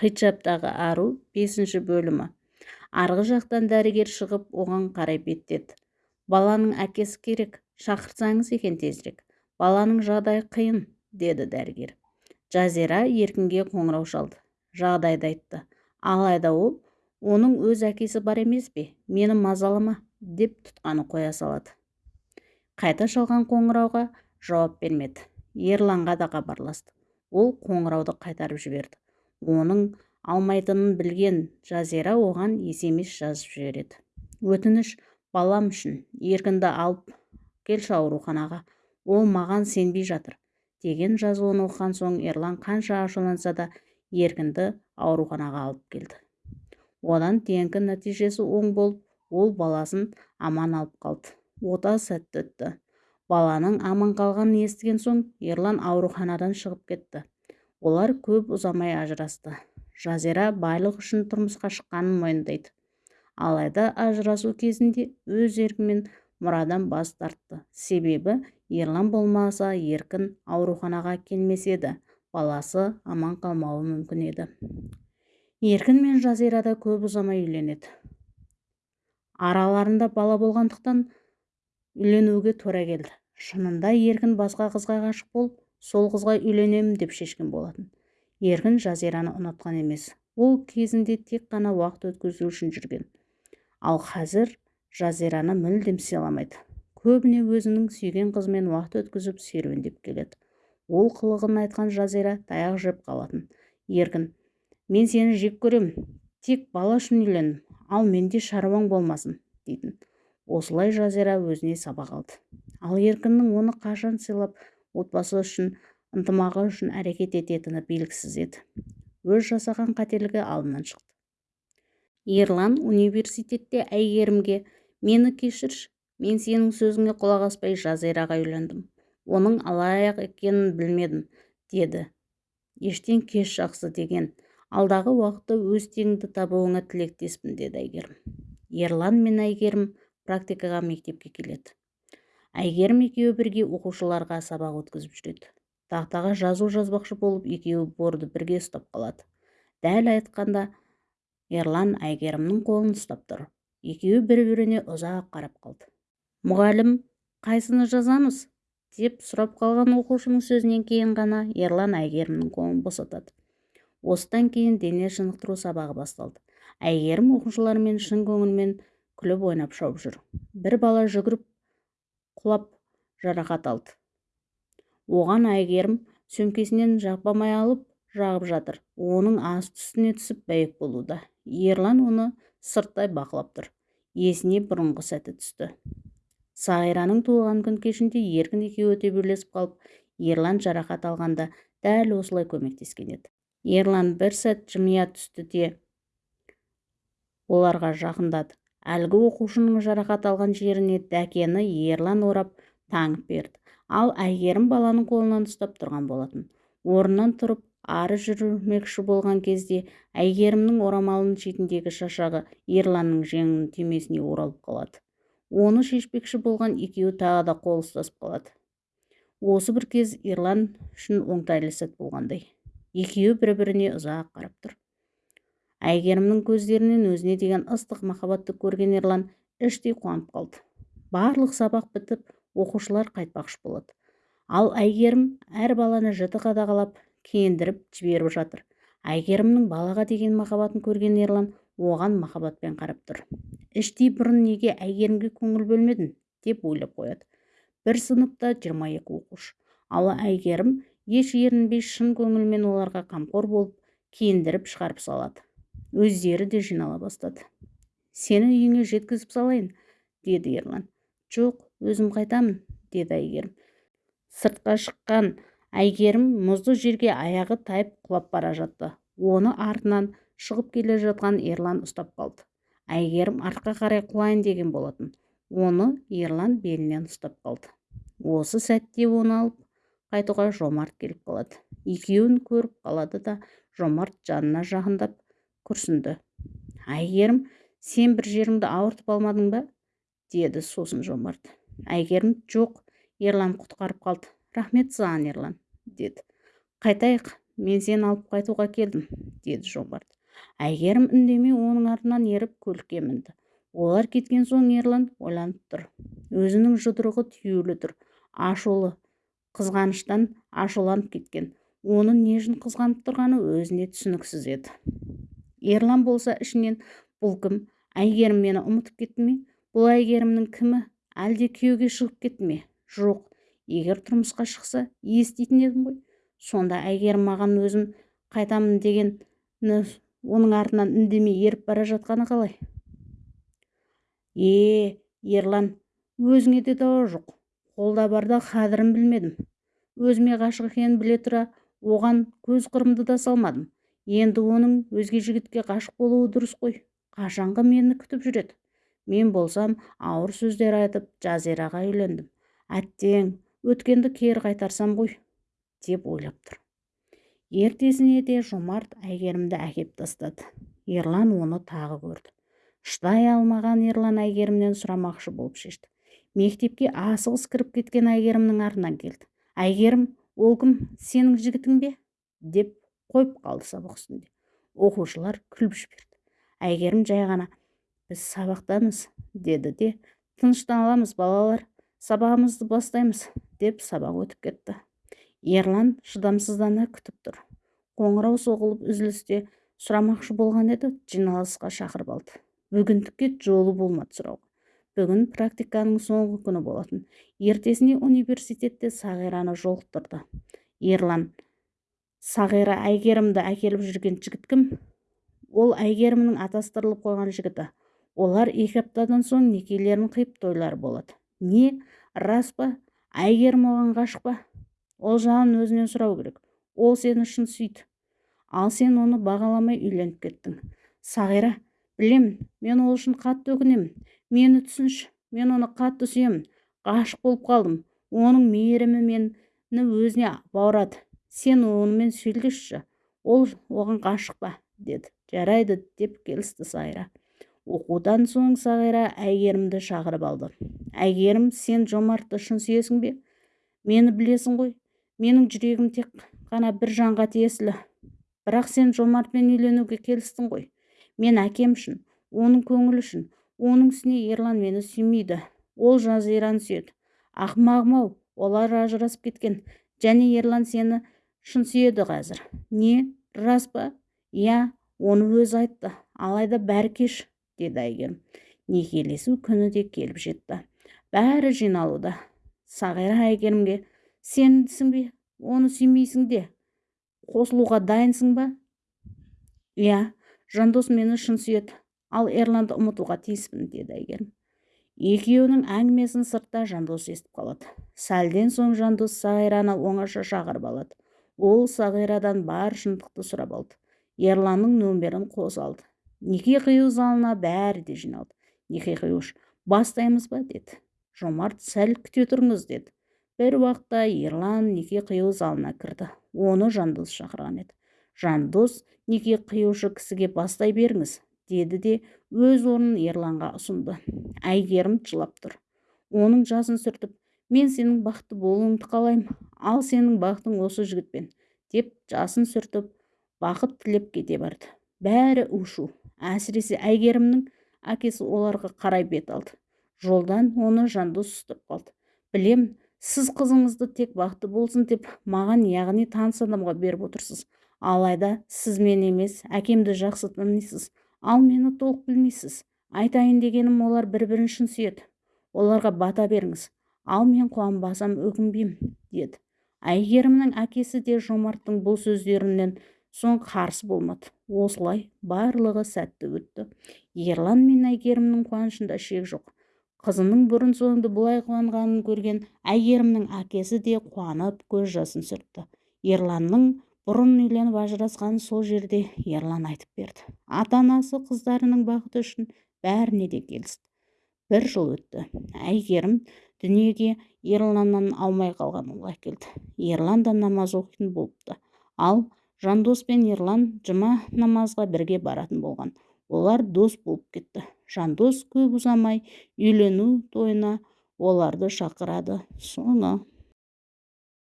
қиджаптағы ару бесінші бөлімі. Арғы жақтан дәрігер шығып оған қарай беттеді. Баланың әкесі керек шақырсаңыз екен тезірек. Баланың жағдайы қиын деді дәрігер. Жазира еркінге қоңырау шалды. Жағдайды айтты. Алайда ол оның өз әкесі бар емес пе? Мені мазалама деп тұтқаны қоя салады. Қайта шалған қоңырауға жауап бермеді. Ерланға да хабарласты. Ол қоңырауды қайтарып жіберді. Оның алмайтынын білген жазира оған есемес жазып жібереді өтініш балам үшін еркінді алып келші ауруханаға ол маған сенбей жатыр деген жазуын оқыған соң ерлан қанша ашуланса да еркінді ауруханаға алып келді. Одан кейінгі нәтижесі оң болып ол баласын аман алып қалды. Ота сәтті өтті. Баланың аман қалғанын естіген соң ерлан ауруханадан шығып кетті. Олар көп ұзамай ажырасты. Жазира байлық үшін тұрмысқа шыққанын мойындайды. Алайда ажырасу кезінде өз еркімен мұрадан бас тартты. Себебі ерлан болмаса еркін ауруханаға келмес еді. Баласы аман қалмауы мүмкін еді. Еркін мен жазира да көп ұзамай үйленеді. Араларында бала болғандықтан үйленуге тура келді. Шынында еркін басқа қызға ғашық болып сол қызға үйленемін деп шешкен болатын. Еркін жазираны ұнатқан емес. Ол кезінде тек қана уақыт өткізу үшін жүрген. Ал қазір жазираны мүлдем сыйламайды. Көбіне өзінің сүйген қызымен уақыт өткізіп серуендеп келеді. Ол қылығын айтқан жазира таяқ жеп қалатын. Еркін мен сені жек көремін. Тек бала үшін үйлендім ал менде шаруаң болмасын дейтін. Осылай жазира өзіне сабақ алды. Ал еркіннің оны қашан сыйлап отбасы үшін ынтымағы үшін әрекет ететіні белгісіз еді. Өз жасаған қателігі алдынан шықты. Ерлан университетте әйгерімге мені кешірші мен сенің сөзіңе құлақ аспай жазираға үйлендім оның алаяқ екенін білмедім деді. Ештен кеш жақсы деген. Алдағы уақытта өз теңіңді табуыңа тілектеспін деді әйгерім. Ерлан мен әйгерім практикаға мектепке келеді. Әйгерім екеуі бірге оқушыларға сабақ өткізіп жүреді. Тақтаға жазу жазбақшы болып екеуі борды бірге ұстап қалады. Дәл айтқанда ерлан әйгерімнің қолын ұстап тұр екеуі бір біріне ұзақ қарап қалды. Мұғалім қайсыны жазамыз? деп сұрап қалған оқушының сөзінен кейін ғана ерлан әйгерімнің қолын босатады. Осыдан кейін дене шынықтыру сабағы басталды. Әйгерім оқушылармен шын көңілмен күліп ойнап шауып жүр. Бір бала жүгіріп құлап жарақат алды. Оған әйгерім сөмкесінен жақпамай алып жағып жатыр. Оның асты үстіне түсіп бәйек болуда. Ерлан оны сырттай бақылап тұр. Есіне бұрынғы сәті түсті. Сағираның туылған күн кешінде еркін екеуі төбелесіп қалып ерлан жарақат алғанда дәл осылай көмектескен еді. Ерлан бір сәт жымия түсті де оларға жақындады. Әлгі оқушының жарақат алған жеріне дәкені ерлан орап таңып берді. Ал әйгерім баланың қолынан ұстап тұрған болатын. Орнынан тұрып ары жүрмекші болған кезде әйгерімнің орамалының шетіндегі шашағы ерланның жеңінің түймесіне оралып қалады. Оны шешпекші болған екеуі тағы да қол ұстасып қалады. Осы бір кез ерлан үшін оңтайлы сәт болғандай. Екеуі бір біріне ұзақ қарап тұр. Әйгерімнің көздерінен өзіне деген ыстық махаббатты көрген ерлан іштей қуанып қалды. Барлық сабақ бітіп оқушылар қайтпақшы болады. Ал әйгерім әр баланы жіті қадағалап киіндіріп жіберіп жатыр. Әйгерімнің балаға деген махаббатын көрген ерлан оған махаббатпен қарап тұр. Іштей бұрын неге әйгерімге көңіл бөлмедің? деп ойлап қояды. Бір сыныпта жиырма екі оқушы. Ал әйгерім еш ерінбей шын көңілмен оларға қамқор болып киіндіріп шығарып салады. Өздері де жинала бастады. Сені үйіңе жеткізіп салайын деді ерлан. Жоқ өзім қайтамын деді әйгерім. Сыртқа шыққан әйгерім мұзды жерге аяғы тайып құлап бара жатты. Оны артынан шығып келе жатқан ерлан ұстап қалды. Әйгерім артқа қарай құлайын деген болатын. Оны ерлан белінен ұстап қалды. Осы сәтте оны алып қайтуға жомарт келіп қалады. Екеуін көріп қалады да жомарт жанына жақындап күрсінді. Әйгерім сен бір жеріңді ауыртып алмадың ба? деді сосын жомарт. Әйгерім жоқ ерлан құтқарып қалды. Рахмет саған ерлан деді. Қайтайық мен сені алып қайтуға келдім деді жомарт. Әйгерім үндемей оның артынан еріп көлікке мінді. Олар кеткен соң ерлан ойланып тұр. Өзінің жұдырығы түюлі тұр. Ашулы қызғаныштан ашуланып кеткен. Оны не үшін қызғанып тұрғаны өзіне түсініксіз еді ерлан болса ішінен бұл кім? әйгерім мені ұмытып кетті ме? бұл әйгерімнің кімі? әлде күйеуге шығып кетті ме? Жоқ егер тұрмысқа шықса еститін едім ғой. Сонда әйгерім маған өзім қайтамын деген оның артынан үндемей еріп бара жатқаны қалай? Е ерлан өзіңе де дауа жоқ. қолда барда қадірін білмедім. Өзіме ғашық екенін біле тұра оған көз қырымды да салмадым. Енді оның өзге жігітке ғашық болуы дұрыс қой. Қашанғы мені күтіп жүреді. Мен болсам ауыр сөздер айтып жазираға үйлендім. Әттең өткенді кері қайтарсам ғой деп ойлап тұр. Ертесіне де жомарт әйгерімді әкеп тастады. Ерлан оны тағы көрді. Шыдай алмаған ерлан әйгерімнен сұрамақшы болып шешті. Мектепке асығыс кіріп кеткен әйгерімнің артынан келді. Әйгерім ол кім? Сенің жігітің бе? деп қойып қалды сабақ үстінде. Оқушылар күліп жіберді. Әйгерім жай ғана біз сабақтамыз деді де. Тыныштана аламыз балалар сабағымызды бастаймыз деп сабақ өтіп кетті. Ерлан шыдамсыздана күтіп тұр. Қоңырау соғылып үзілісте сұрамақшы болған еді жиналысқа шақырып алды. Бүгіндікке жолы болмады сұрауға. Бүгін практиканың соңғы күні болатын. Ертесіне университетте сағираны жолықтырды. Ерлан сағира әйгерімді әкеліп жүрген жігіт кім? Ол әйгерімнің атастырылып қойған жігіті. Олар екі аптадан соң некелерін қиып тойлары болады. Не? Рас па? Әйгерім оған ғашық па? Ол жағын өзінен сұрау керек. Ол сені шын сүйді. Ал сен оны бағаламай үйленіп кеттің. Сағира білемін мен ол үшін қатты өкінемін. Мені түсінші. Мен оны қатты сүйемін. Ғашық болып қалдым. Оның мейірімі мені өзіне баурады. Сен онымен сөйлесші ол оған ғашық па? деді. Жарайды деп келісті сайра. Оқудан соң сағира әйгерімді шақырып алды. Әйгерім сен жомартты шын сүйесің бе? Мені білесің ғой. Менің жүрегім тек қана бір жанға тиесілі. Бірақ сен жомартпен үйленуге келістің ғой. Мен әкем үшін оның көңілі үшін. Оның үстіне ерлан мені сүймейді. Ол жазираны сүйеді. Ақымағым-ау олар ажырасып кеткен. Және ерлан сені шын сүйеді қазір. Не рас па? Иә оны өзі айтты. Алайда бәрі кеш деді әйгерім. Некелесу күні де келіп жетті. Бәрі жиналуда. Сағира әйгерімге сенсің бе оны сүймейсің де. Қосылуға дайынсың ба? Иә жандос мені шын сүйеді ал ерланды ұмытуға тиіспін деді әйгерім. Екеуінің әңгімесін сыртта жандос естіп қалады. Сәлден соң жандос сағираны оңаша шақырып алады. Ол сағирадан бар шындықты сұрап алды. Ерланның нөмірін қосалды неке қию залына бәрі де жиналды. Неке қиюш бастаймыз ба деді. Жомарт сәл күте тұрыңыз деді. Бір уақытта ерлан неке қию залына кірді. Оны жандос шақырған еді. Жандос неке қиюшы кісіге бастай беріңіз деді де өз орнын ерланға ұсынды. Әйгерім жылап тұр. Оның жасын сүртіп мен сенің бақытты болуыңды қалаймын ал сенің бақытың осы жігітпен деп жасын сүртіп бақыт тілеп кете барды. Бәрі у әсіресе әйгерімнің әкесі оларға қарай бет алды. Жолдан оны жандос ұстап қалды. Білем сіз қызыңызды тек бақытты болсын деп маған яғни таныс адамға беріп отырсыз. Алайда сіз мен емес әкемді жақсы танисыз. Ал мені толық білмейсіз. Айтайын дегенім олар бір бірін шын сүйеді. Оларға бата беріңіз. Ал мен қуанбасам өкінбеймін деді. Әйгерімнің әкесі де жомарттың бұл сөздерінен соң қарсы болмады. Осылай барлығы сәтті өтті. Ерлан мен әйгерімнің қуанышында шек жоқ. Қызының бұрын соңды бұлай қуанғанын көрген әйгерімнің әкесі де қуанып көз жасын сүртті. Ерланның бұрын үйленіп ажырасқанын сол жерде ерлан айтып берді. Ата анасы қыздарының бақыты үшін бәріне де келісті бір жыл өтті. Әйгерім дүниеге ерланнан алмай қалған ұл әкелді ерлан да намаз оқитын болыпты. Ал жандос пен ерлан жұма намазға бірге баратын болған. Олар дос болып кетті. Жандос көп ұзамай үйлену тойына оларды шақырады. Соны